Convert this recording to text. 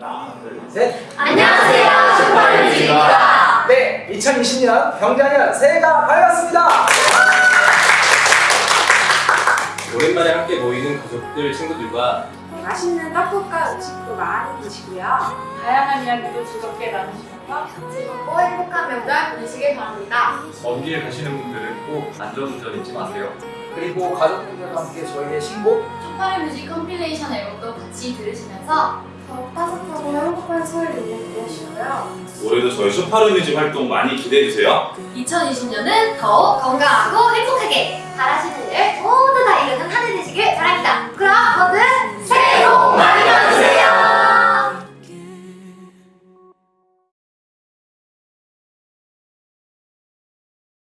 하나, 둘, 셋. 안녕하세요, 슈퍼뮤직입니다. 네, 2020년 경자년 새해가 밝았습니다. 오랜만에 함께 모이는 가족들, 친구들과 맛있는 떡국과 음식도 많이 드시고요. 다양한 이야기도 즐겁게 나누시면서 즐겁고 행복한 명절 보내시길 바랍니다. 먼길 가시는 분들은 꼭 안전운전 잊지 마세요. 그리고 가족분들과 함께 저희의 신곡 쇼파르뮤직 compilation 앨범도 같이 들으시면서 더욱 따뜻하고 행복한 설 보내시고요. 올해도 저희 쇼파르뮤직 활동 많이 기대해주세요. 2020년은 더욱 건강하고 행복하게